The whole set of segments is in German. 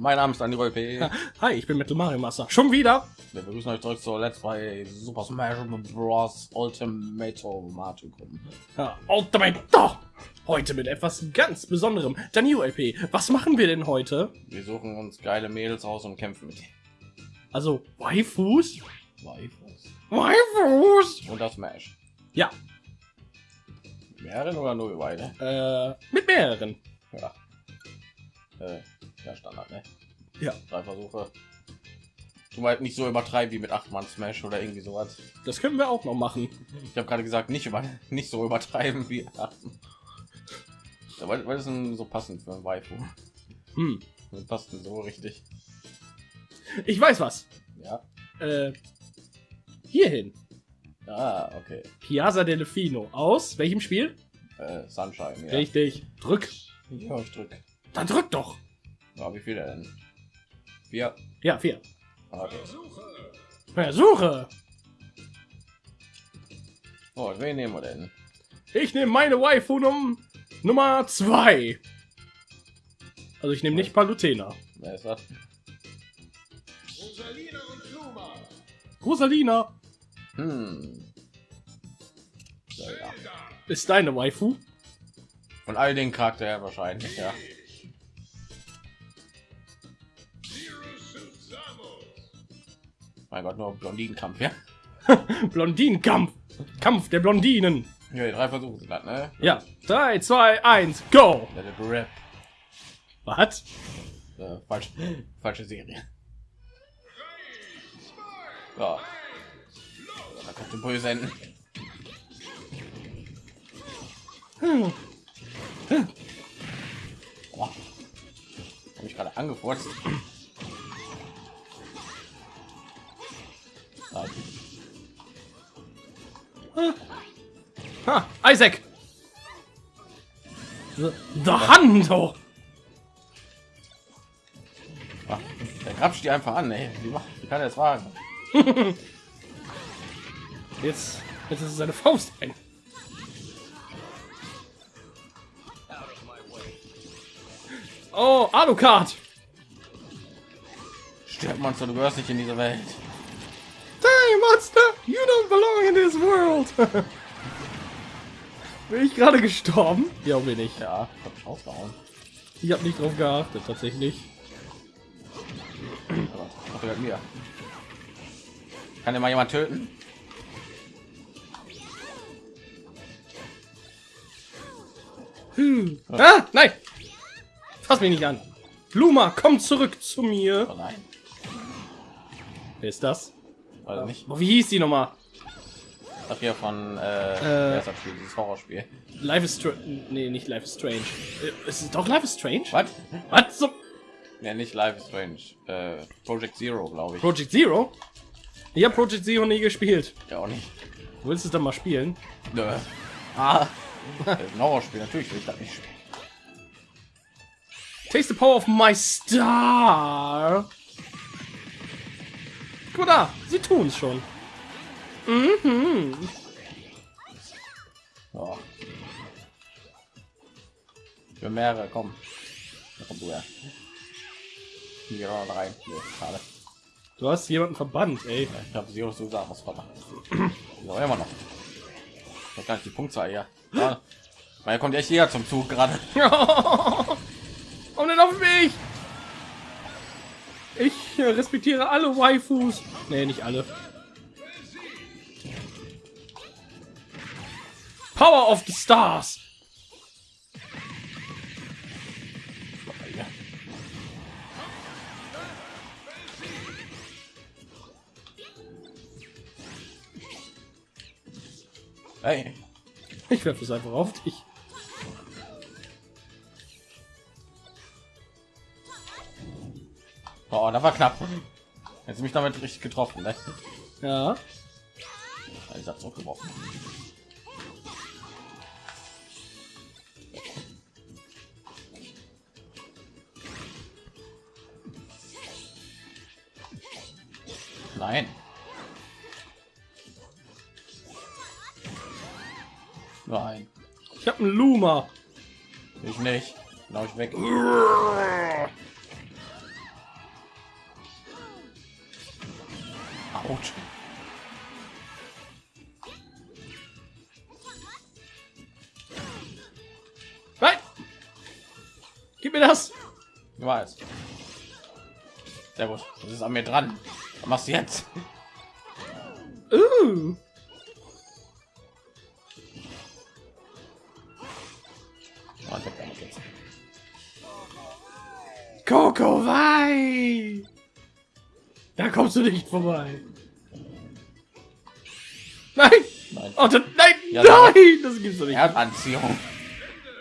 Mein Name ist Andy P. Hi, ich bin Metal Mario Master. Schon wieder? Wir begrüßen euch zurück zur Let's Play Super Smash Bros. Ultimate Mario. Ja, Ultimate. Heute mit etwas ganz Besonderem. Daniel LP, was machen wir denn heute? Wir suchen uns geile Mädels aus und kämpfen mit denen. Also, Waifus? Waifus. Waifus! Und das Smash. Ja, Mehreren oder nur beide? äh, mit mehreren. Ja. Äh, ja, Standard, ne? Ja. Drei Versuche. Du halt nicht so übertreiben wie mit 8 Mann Smash oder irgendwie sowas. Das können wir auch noch machen. Ich habe gerade gesagt, nicht über nicht so übertreiben wie 8. Ja, weil, weil das ist so passend für ein Waifu. Hm. Das passt so richtig. Ich weiß was. Ja. Äh, hierhin. Ah, okay. Piazza Delfino. Aus welchem Spiel? Äh, Sunshine, ja. Richtig. Drück. Ja, ich drück. Dann drück doch. Ja, wie viel denn? Vier. Ja, vier. Okay. Versuche. Oh, wen nehmen wir denn? Ich nehme meine Waifu Num Nummer zwei. Also ich nehme nicht Palutena. Wer ist das? Rosalina Hm. So, ja. ist deine Waifu. Von all den Charakter her wahrscheinlich, ja. Mein Gott, nur Blondinenkampf, ja. Blondinenkampf. Kampf der Blondinen. Ja, drei Versuche sind das, ne? Ja. Drei, zwei, eins, go. Rap. Was? Äh, falsch, falsche Serie. Ja. Da kommt ein böse enden. Boah. Hab ich gerade angefurzt. Nein. Ha, Isaac. The, the Hando. Ah, Der grapscht die einfach an, ey. Wie, macht, wie kann er das wagen? Jetzt, jetzt ist es seine Faust ein. Oh, Alucard. Stirb Monster, du gehörst nicht in diese Welt. Hey, Monster, you don't belong in this world. bin ich gerade gestorben? Ja, bin ich. Ja, hab ich rausgehauen. Ich habe nicht drauf geachtet, tatsächlich. Aber mir? Kann mal jemand töten? Hm. Ah, nein! Fass mich nicht an. Bluma, komm zurück zu mir. Oh nein, Wer ist das? Also nicht. Wie hieß die Nummer? Ach hier von äh, Äh. Spiel, dieses Horrorspiel. Life is Strange. Nee, nicht Life is Strange. Äh, Ist es doch Life is Strange? Was? Was? So Ja, nicht Life is Strange. Äh, Project Zero, glaube ich. Project Zero? Ich habe Project Zero nie gespielt. Ja auch nicht. Willst du es dann mal spielen? Nö. Ah, Horrorspiel. Natürlich will ich das nicht spielen. Taste the power of my star. Guck mal da, sie tun es schon. Mhm. Ja. Für mehrere, komm. Da komm du her. Hier rein. Hier, schade. Du hast jemanden verbannt, ey. Ich habe sie auch so gesagt, was verdammt. Ja, immer noch. Das gar nicht die Punktzahl hier. Ja. Weil kommt echt jeder zum Zug gerade. Und dann auf mich. Ich äh, respektiere alle Waifus. Nee, nicht alle. Power of the Stars. Hey, Ich werfe es einfach auf dich. Oh, da war knapp. Jetzt mich damit richtig getroffen. Ne? Ja. Ich hab's auch geworfen. Nein. Nein, Ich habe einen Luma. ich nicht. Ich weg. Das ist an mir dran. Was machst du jetzt? Uh. Oh, jetzt. Coco Wei! Da kommst du nicht vorbei. Nein! Nein. Oh, das, nein! Ja, nein! Das gibt's doch nicht. Erdanziehung.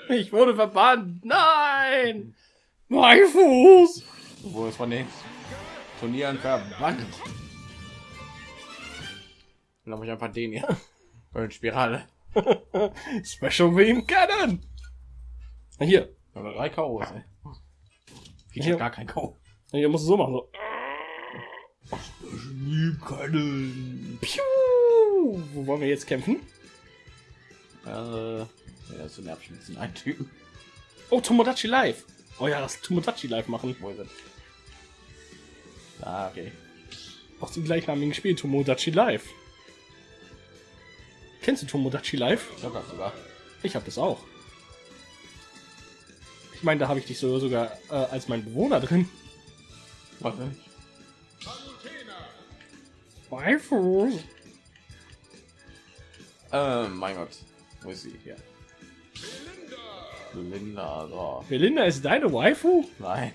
Ich wurde verbannt. Nein! Mein Fuß! Wo ist von den Turnieren verbannt? Dann habe ich einfach den hier. Spirale. Special Beam Cannon! Hier. Aber drei ey. Ich habe gar kein K.O. Hier musst du so machen. So. Piu! Wo wollen wir jetzt kämpfen? Äh, ja, das ist nervig mit diesen einen Typen. Oh, Tomodachi Live. Oh ja, das Tomodachi Live machen. Wo ist? Ah, okay. Aus dem gleichnamigen Spiel Tomodachi Live. Kennst du Tomodachi Live? Ich glaube das sogar. Ich habe das auch. Ich meine, da habe ich dich so, sogar äh, als mein Bewohner drin. Warte. Waifu. Äh, mein Gott. Wo ist sie? Hier. Linda, so. Belinda ist deine Waifu? Nein.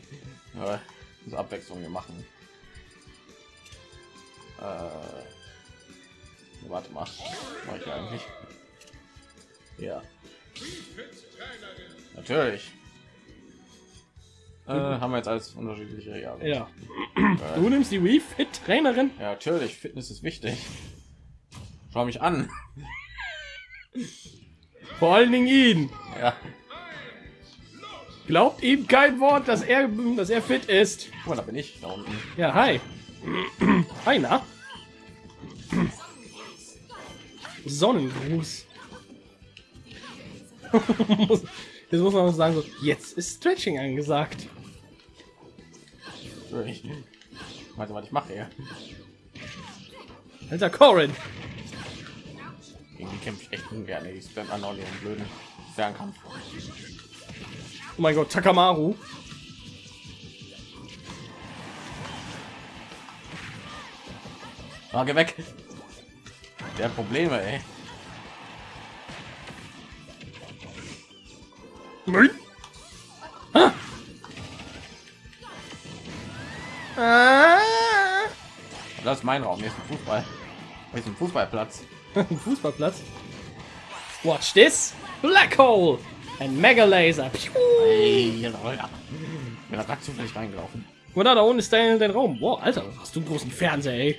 Muss Abwechslung hier machen. Äh, warte mal. Mach ich eigentlich. Ja. Natürlich. Äh, haben wir jetzt alles unterschiedliche ja. Ja. Äh, Du nimmst die Wii Fit Trainerin? ja, natürlich. Fitness ist wichtig. Schau mich an. Vor allen Dingen ihn. Ja. Glaubt ihm kein Wort, dass er, dass er fit ist. Mal, da bin ich da unten. Ja, hi. Na? Sonnengruß. Jetzt muss man sagen, so, jetzt ist Stretching angesagt. Natürlich. Warte, was ich mache hier. Alter Corin. Gegen die kämpfe ich echt ungern. Ich spam an den blöden Fernkampf. Oh mein Gott, Takamaru. Ah, geh weg. Der Probleme, ey. Ah. Das ist mein Raum. Hier ist ein Fußball. Hier ist ein Fußballplatz. Fußballplatz. Watch this. Black Hole. Ein Mega Laser. Piu. Ey, ja, da zufällig reingelaufen. Und da, da unten ist dein, dein Raum. Boah, Alter, hast du einen großen Fernseher, ey.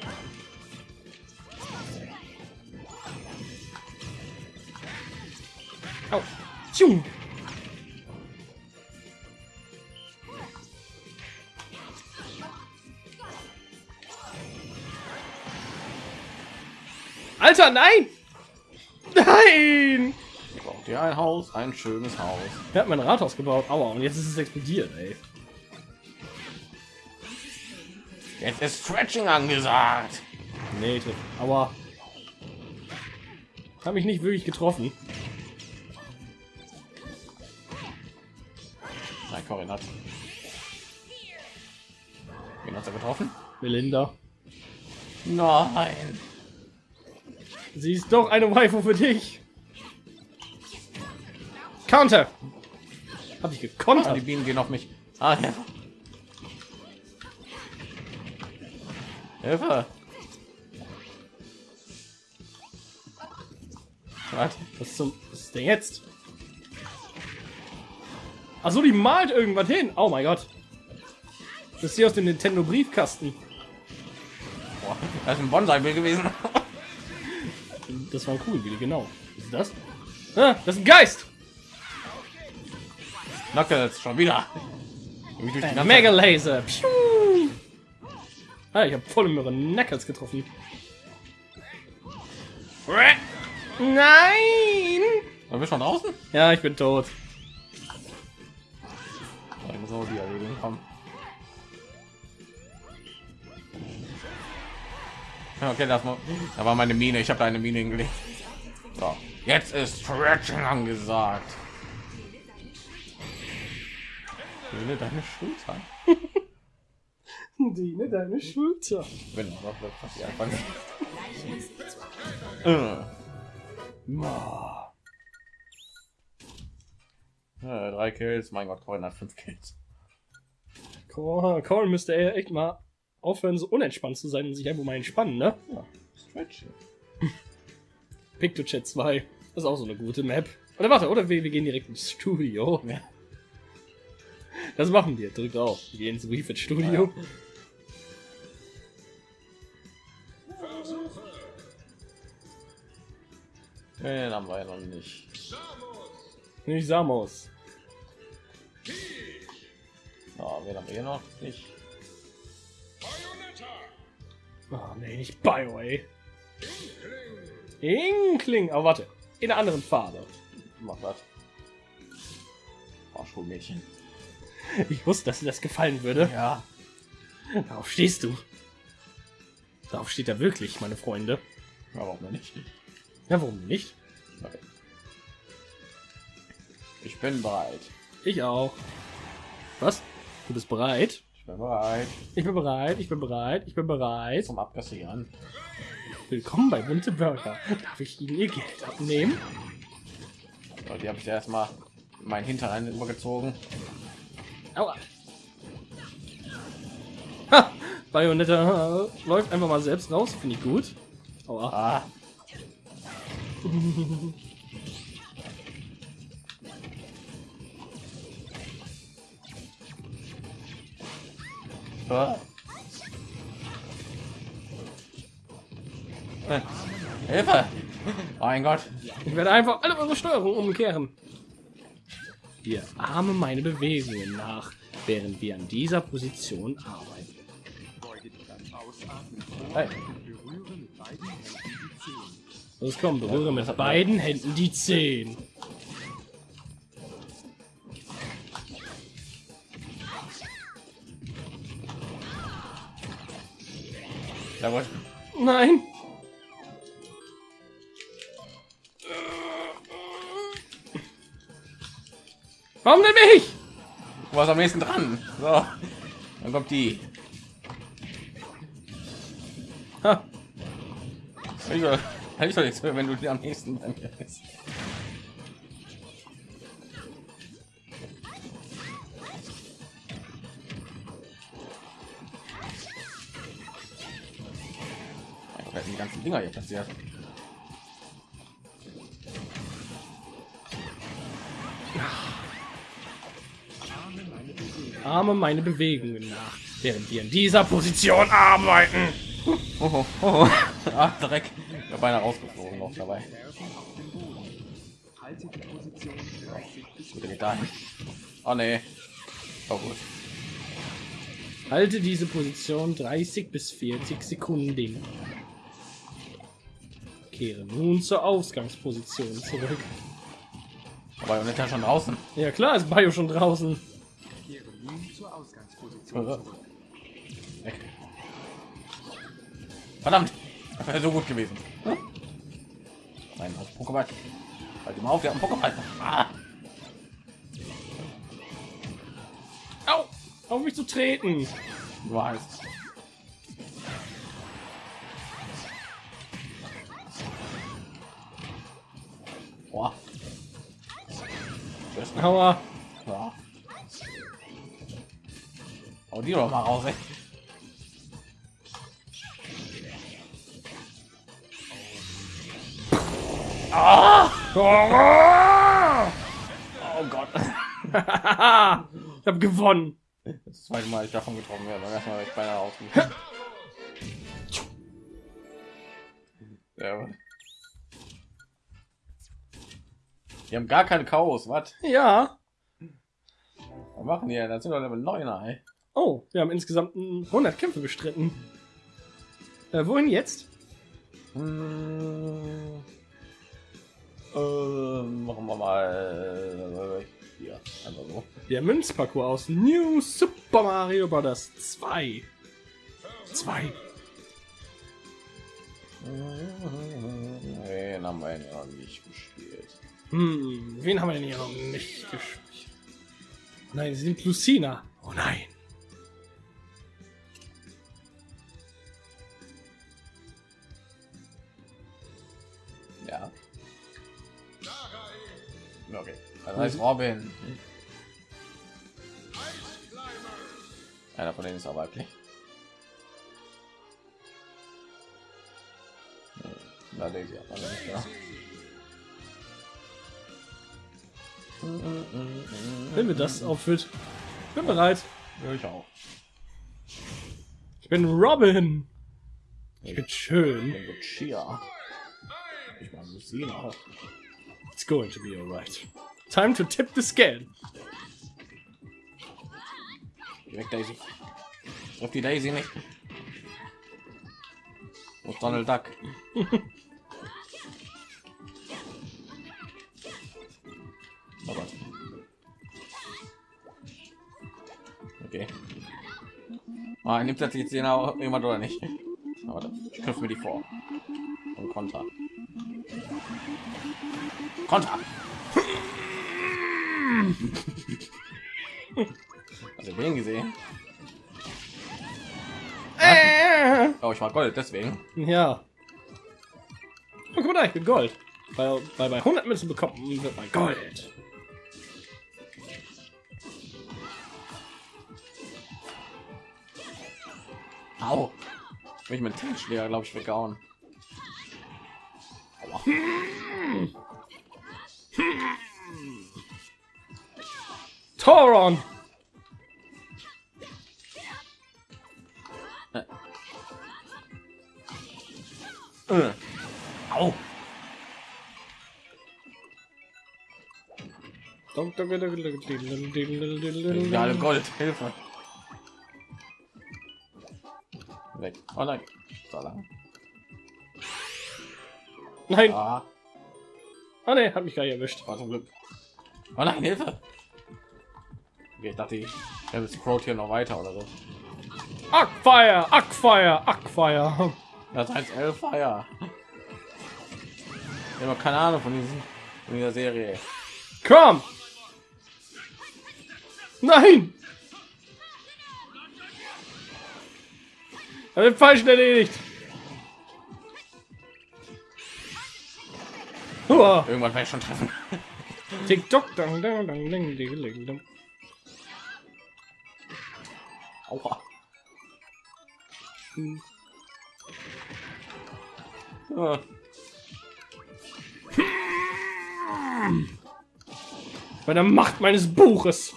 Tschung. Alter, nein! Nein! Braucht ihr ein Haus? Ein schönes Haus. Er hat mein Rathaus gebaut. Aua, und jetzt ist es explodiert, ey. Jetzt ist Stretching angesagt. Nee, aber habe mich nicht wirklich getroffen. Nein, Corin hat. Wen hat er getroffen? Melinda. Nein. Sie ist doch eine Waifu für dich. Counter. Hab ich Ah, die. Bienen gehen auf mich. Ah, ja. Hilfe. Was? Was zum was ist denn jetzt? Achso, die malt irgendwas hin. Oh mein Gott. Das ist hier aus dem Nintendo Briefkasten. Boah, das ist ein Bonsai-Bild gewesen. Das war cool, wie genau. Ist das? Ah, das ist ein Geist. Knuckles, schon wieder. Ein Mega Laser. Piu. Ah, ich habe voll ihre Knuckles getroffen. Nein! Waren wir schon draußen? Ja, ich bin tot. Auch die erledigen. Komm. Okay, das mal. Da war meine Mine. Ich habe eine Mine hingelegt. So, jetzt ist Stretching angesagt. Fühle deine Schulter. Diene deine Schulter. Wenn doch. Äh. Drei Kills, mein Gott, Corin hat fünf Kills. Cole, Cole müsste er echt mal aufhören, so unentspannt zu sein und sich einfach mal entspannen, ne? Ja, Stretching. PictoChat 2. Das ist auch so eine gute Map. Oder warte, oder wir, wir gehen direkt ins Studio. Ja. Das machen wir. Drückt auf. Wir gehen ins Refit Studio. Den haben wir ja noch nicht. Nicht Samos. Ja, wen haben wir hier noch nicht? Oh, nee, nicht Bio, ey. Inkling. Aber warte. In einer anderen Farbe. Mach das. Oh, Schulmädchen. Ich wusste, dass dir das gefallen würde. Ja. Darauf stehst du. Darauf steht er wirklich, meine Freunde. Ja, warum nicht? Ja, warum nicht? Okay. Ich bin bereit. Ich auch. Was? Du bist bereit? Ich bin bereit Ich bin bereit, ich bin bereit, ich bin bereit. zum Abkassieren. Willkommen bei Bunte Burger. Darf ich Ihnen Ihr Geld abnehmen? So, die habe ich erstmal mein Hintern übergezogen. Aua. Ha! Bayonetta äh, läuft einfach mal selbst raus, finde ich gut. Aua. Ah. Ah. Äh, Hilfe! Mein Gott! Ich werde einfach alle eure Steuerung umkehren. Wir ahmen meine Bewegungen nach, während wir an dieser Position arbeiten. Hey. Los komm, berühre mit beiden Händen die Zehen. Jawohl. Nein! Warum denn mich? Du warst am nächsten dran. So. Dann kommt die. Ha, Ich soll, ich soll nichts wenn du die am nächsten mir bist. Die ganzen Dinger hier passiert. ahme meine Bewegungen nach, während wir in dieser Position arbeiten. Oh, oh, oh. Ah, Dreck. Ich bin beinahe rausgeflogen noch dabei. Gut, der geht da hin. Oh nee. Oh gut. Halte diese Position 30 bis 40 Sekunden. Kehre nun zur Ausgangsposition zurück. Aber nicht ja schon draußen. Ja klar, ist Bio schon draußen. Kehre nun zur Ausgangsposition zurück. Weg. Verdammt, das wäre so gut gewesen. Nein, auf Pokéball. Halt mal auf, der hat einen Pokéball. Ah, Au! Auf mich zu treten! du weißt. Boah. Aua! Ja. Hau die doch mal raus, ey. Ah! Oh Gott. ich habe gewonnen. Das zweite Mal ich davon getroffen werde. Beim ersten Mal wäre ich beinahe ausgegangen. Ja. Die haben gar keine Chaos, was? Ja. Was machen die? Das sind doch Level 9, ey. Oh, wir haben insgesamt 100 Kämpfe bestritten. Äh, wohin jetzt? Hm. Ähm, machen wir mal äh, hier, einfach so. Der Münzparcours aus New Super Mario Bros. 2. 2. Den haben wir ja nicht gespielt. Hm, wen haben wir denn hier noch nicht gespielt? Nein, sie sind Lucina. Oh nein. Ja. Okay. Das heißt Robin. Einer von denen ist aber weiblich. Nee, Na, Daisy hat man nicht, ja. Wenn mir das auffüllt. Bin bereit. Ja, ich auch. Ich bin Robin. Ich bin schön. Ich bin Chia. Ich meine Lucina. It's going to be alright. Time to tip the scale. Geh weg, Daisy. Treff die Daisy nicht. Ist Donald Duck? Ah, nimmt das jetzt den auch jemand oder nicht? Aber ich knüpfe mir die vor. Und Konter. Konter! Also den gesehen? Oh, ich war Gold, deswegen. Ja. Oh, guck mal da, ich bin Gold. Weil, weil bei 100 Münzen bekommt man wird man Gold. Mich mit Tischschläger, glaube ich. Aua. Toron! Äh. Au. Ja, alle Gold, Hilfe. Oh nein. So lang. Nein, Ah, ah ne, hat mich gar nicht erwischt. war zum Glück. Oh nein, Hilfe. Okay, ich dachte, ich habe das Crowd hier noch weiter oder so. Ackfire, Ackfire, Ackfire. Das heißt Elfire. Ich habe keine Ahnung von, diesen, von dieser Serie. Komm! Nein! Er wird falsch erledigt. Hua. Irgendwann werde ich schon treffen. TikTok. Dang, dang, dang, dang, ding, ding, ding. Aua. Hm. Ah. Bei der Macht meines Buches.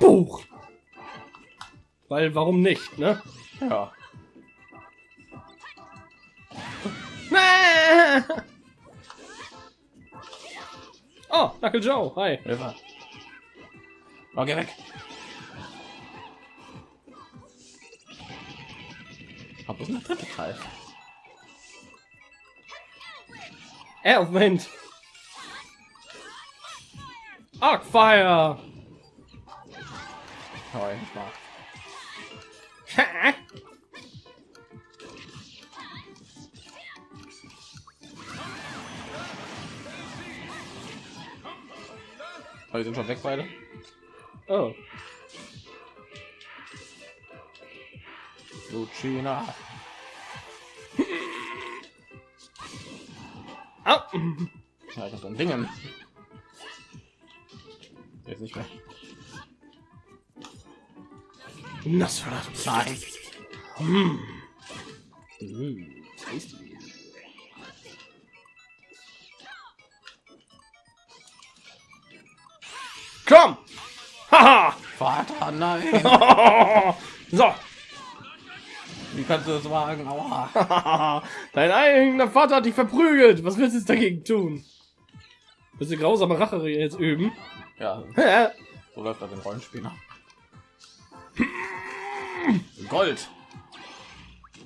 Buch. Weil, warum nicht, ne? Ja. Oh, Knuckle Joe, hi. Hilfe. Oh, geh weg. Aber ist ein dritte Teil. Elfwind. Arcfire. Oh, ich mag. Oh, die sind schon weg beide. oh. Lucina. Au. Ja, ich hab so ein Dingen. Jetzt nicht mehr. Nosferatu. Nein. Mm, tasty. Komm! Haha! Vater, nein. so. Wie kannst du das wagen? Aua. Dein eigener Vater hat dich verprügelt. Was willst du jetzt dagegen tun? Willst du grausame Rache jetzt üben? Ja, so läuft das im Rollenspieler. Gold.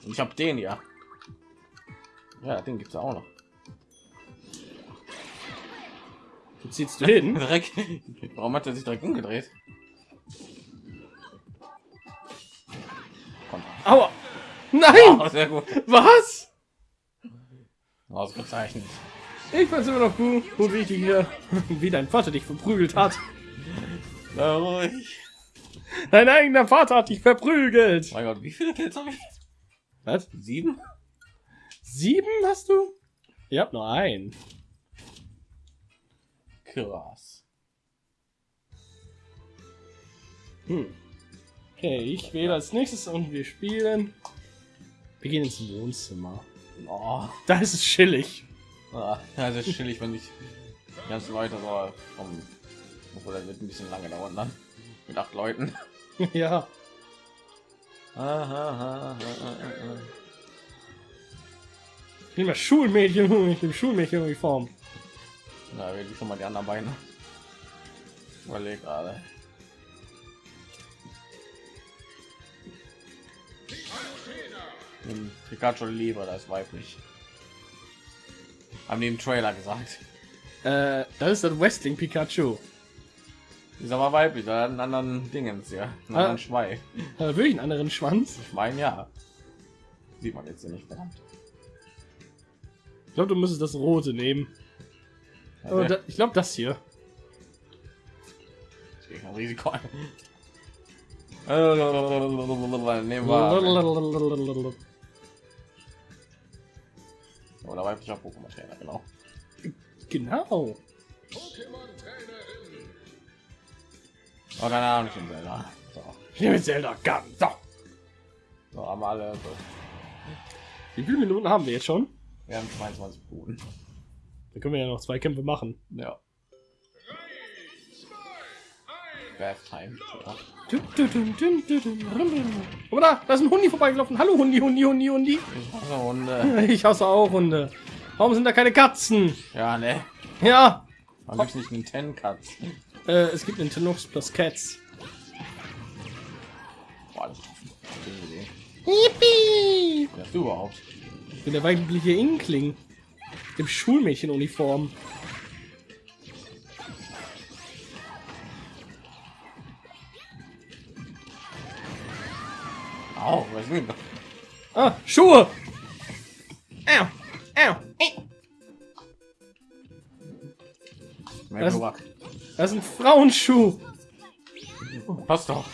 Ich habe den ja. Ja, den gibt's ja auch noch. Wo ziehst du hin? Dreck. Warum hat er sich direkt umgedreht? Komm. Aua! Nein! Oh, sehr gut. Was? Ausgezeichnet. Ich weiß immer noch gut, wie, dir, wie dein Vater dich verprügelt hat. Na ruhig. Dein eigener Vater hat dich verprügelt. Mein Gott, wie viele Kills habe ich? Was? Sieben? Sieben hast du? Ihr habt nur einen. Krass. Hm. Okay, ich wähle als nächstes und wir spielen. Wir gehen ins Wohnzimmer. Oh, Da ist es chillig. ah, das ist chillig, wenn ich Leute so vom. Obwohl, das wird ein bisschen lange dauern dann. Mit acht Leuten. ja. Aha, Ich nehme Schulmädchen, ich nehme Schulmädchenuniform. Na, will ich schon mal die anderen Beine. Überleg gerade. Pikachu lieber, das ist weiblich. Haben die im Trailer gesagt. Äh, das ist das Wrestling Pikachu. Die ist aber weiblich, da hat einen anderen Dingens ja. Einen Ah. anderen Schweif. Hat er wirklich einen anderen Schwanz? Ich meine ja. Sieht man jetzt hier nicht, verdammt. Ich glaube, du müsstest das rote nehmen. Also, da, ich glaube, das hier. ich gehe kein Risiko ein. Nehmen wir. Oder weiblicher Pokémon-Trainer, genau. Genau. Oh, keine Ahnung, ich bin Zelda. So, Ich nehme Zelda ganz. So. so haben wir alle. So. Wie viele Minuten haben wir jetzt schon? Wir haben 22 Minuten. Da können wir ja noch zwei Kämpfe machen. Ja. Bath Time. Ja. Oder? Da ist ein Hundi vorbeigelaufen. Hallo Hundi, Hundi, Hundi, Hundi. Ich hasse Hunde. Ich hasse auch Hunde. Warum sind da keine Katzen? Ja, ne. Ja. Man gibt's nicht einen Ten Cuts. Äh, es gibt Nintendo plus Cats. Boah, das ist. Yippie! Wer bist du überhaupt? Ich bin der weibliche Inkling. Im Schulmädchenuniform. Au, was ist denn? Ah, Schuhe! Au, au, äh. Was? Kloak. Das ist ein Frauenschuh. Passt doch.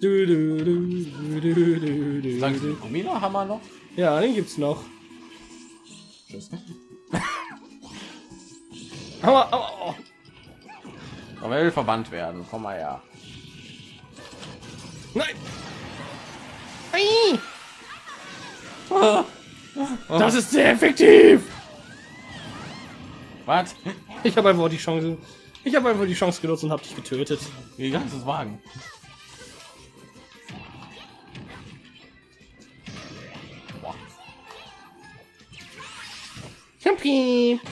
Du, du, du, du, du, haben wir noch? Ja, den gibt's noch. Tschüss. Aber, aber, oh. Aber er will verbannt werden. Komm mal her. Nein! Ei! Das ist sehr effektiv! Was? Ich habe einfach die Chance. Ich habe einfach die Chance genutzt und habe dich getötet. Wie ganzes Wagen.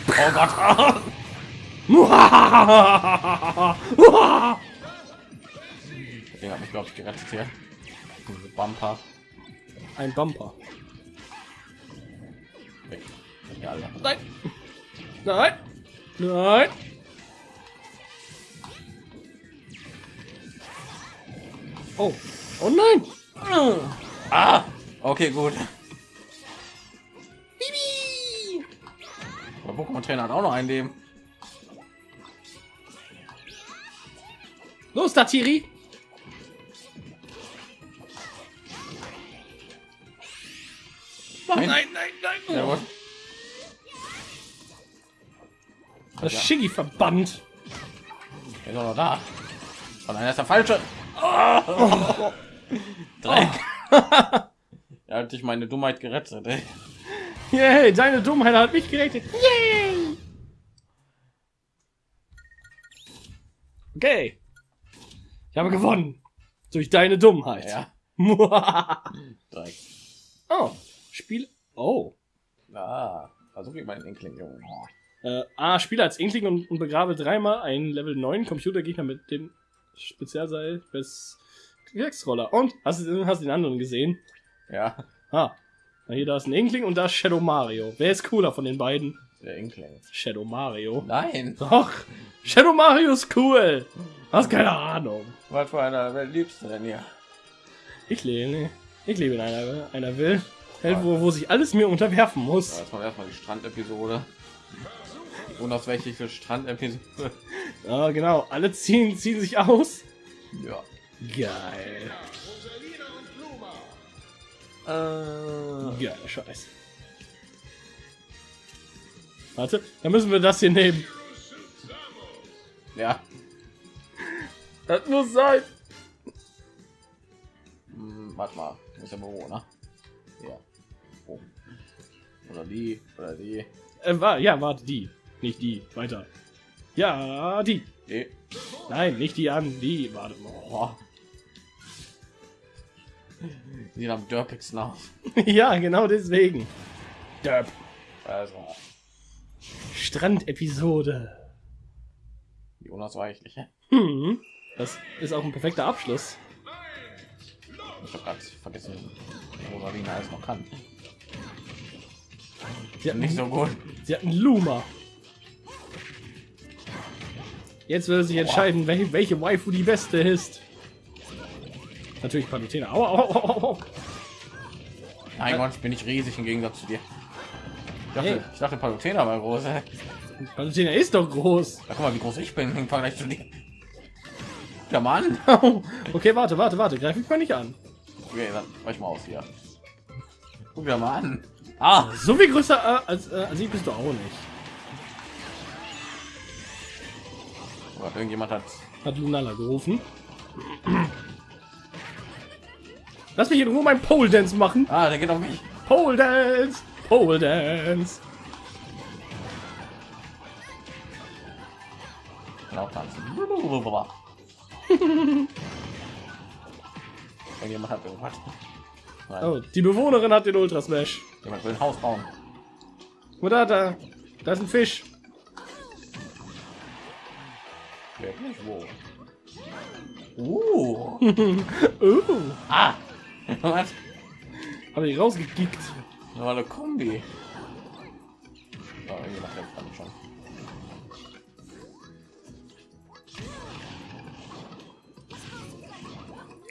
Oh Gott. Der hat mich, glaube ich, gerettet hier. Bumper. Ein Bumper. Alle. Nein! Nein! Nein! Oh! Oh nein! Ah! Okay, gut. Bibi! Der Pokémon-Trainer hat auch noch ein Leben. Los, Tatiri! Nein. Nein, nein, nein! Jawohl. Shiggy verbannt. Er ist auch noch da. Oh nein, er ist der falsche. Oh. Dreck. er hat dich meine Dummheit gerettet. Ey. Yay, deine Dummheit hat mich gerettet. Yay! Okay. Ich habe gewonnen. Durch deine Dummheit. Ja. oh, Dreck. Spiel. Oh. Ah, versuch ich meinen Junge. Äh, A, spiele als Inkling und, und begrabe dreimal einen Level 9 Computergegner mit dem Spezialseil bis Kriegsroller. Und hast du hast du den anderen gesehen? Ja, Ah. Na, hier da ist ein Inkling und da ist Shadow Mario. Wer ist cooler von den beiden? der Inkling. Shadow Mario. Nein. Doch. Shadow Mario ist cool. Hast keine Ahnung. Was für einer wer liebst du denn hier? Ich lebe, ich lebe in einer, einer Welt, wo, wo sich alles mir unterwerfen Ja, muss. jetzt mal erstmal die Strandepisode. Unausweichliche Strandepisode. Ja, genau. Alle ziehen, ziehen sich aus. Ja. Geil. Äh, Geil, Scheiß. Warte, dann müssen wir das hier nehmen. ja. Das muss sein. Hm, warte mal. Wo ist der Bewohner? Ja. Oh. Oder die. Oder die. Äh, wa ja, warte, die. Nicht die. Weiter. Ja, die. Die. Nein, nicht die an. Die. Warte. Oh. Sieht am dörpigsten aus. ja, genau deswegen. Derp. Also, Strandepisode. die unausweichliche. Hm. Das ist auch ein perfekter Abschluss. Ich habe gerade vergessen, Rosalina alles noch kann. Sie hat, Nicht so gut. sie hat einen Luma. Jetzt will sich entscheiden, welche, welche Waifu die beste ist. Natürlich Palutena. Au, au, au, au. Mein Gott, bin ich riesig im Gegensatz zu dir. Ich dachte, Hey. ich dachte Palutena war groß. Ja, Palutena ist doch groß. guck mal, wie groß ich bin im Vergleich zu dir. Ja, Mann. okay, warte, warte, warte. Greif mich mal nicht an. Okay, dann weich mal aus hier. Guck dir mal an. Ah, So viel größer äh, als, äh, als ich bist du auch nicht. Gott, irgendjemand hat. Hat Lunala gerufen. Lass mich in Ruhe mein Pole Dance machen. Ah, der geht auf mich. Pole Dance. Pole Dance. Kann auch tanzen. irgendjemand hat irgendwas. Nein, Oh, die Bewohnerin hat den Ultra Smash. jemand will ein Haus bauen. Oder da, da ist ein Fisch. Wirklich wo? Uh. Uh, Ah. Was? habe ich rausgekickt. Eine Kombi. Oh, irgendjemand kämpft damit schon.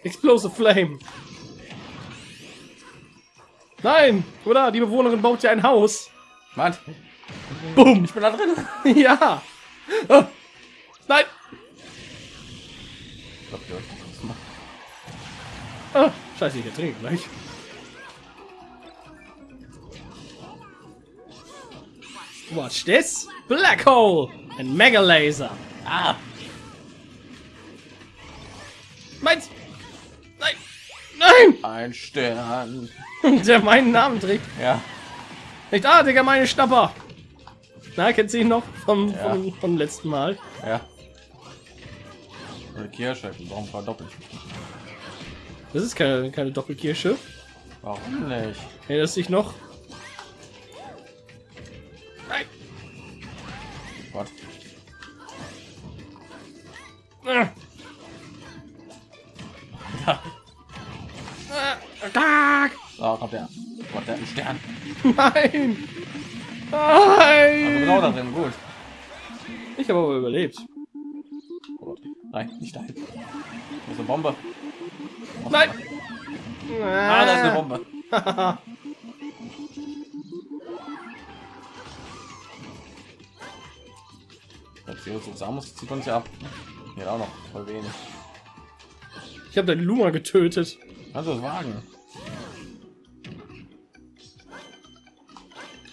Explosive Flame. Nein, oder? Die Bewohnerin baut ja ein Haus. Mann, Boom. ich bin da drin. ja. Ah. Nein. Ich glaub, die wird das machen. Ah, scheiße, ich ertrinke gleich. Watch this. Black Hole and Mega Laser. Ah, Meins. Nein. Nein. ein Stern. Der meinen Namen trägt. Ja. Nicht, ah, Digga, meine Schnapper. Na, kennt sie ihn noch vom, Ja. vom, vom letzten Mal? Ja. Kirsche, warum verdoppelt? Das ist keine, keine Doppelkirsche. Warum nicht? Erinnerst dich noch? Nein. Gott. Ah. Ah. So, kommt der. Gott, der Stern. Nein. Genau da Nein. drin, gut. Ich habe aber überlebt. Nein, nicht dahin. Das ist eine Bombe. Nein. Ah, da ist eine Bombe. Das Virus Samus zieht uns ja ab. Hier auch noch voll wenig. Ich habe den Luma getötet. Also das wagen.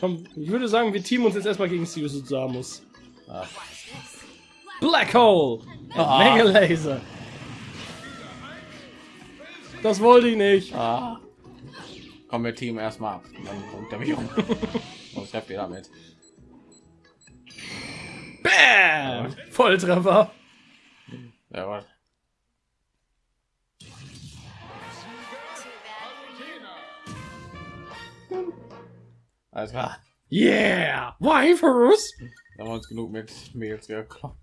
Komm, ich würde sagen, wir teamen uns jetzt erstmal gegen Sirius Samus. Ah, Black Hole. Ah. Mega Laser. Das wollte ich nicht. ah. Kommen wir Team erstmal ab. Dann kommt der mich um. Was habt ihr damit? Bam. Volltreffer. Ja, was? Alles klar. Yeah. Waifus. Da haben wir uns genug mit Mails gekommen.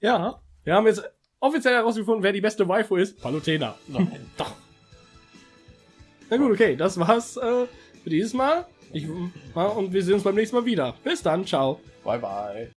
Ja. Wir haben jetzt offiziell herausgefunden, wer die beste Waifu ist. Palutena. Nein. Doch. Na gut, okay. Das war's äh, für dieses Mal. Ich, und wir sehen uns beim nächsten Mal wieder. Bis dann. Ciao. Bye bye.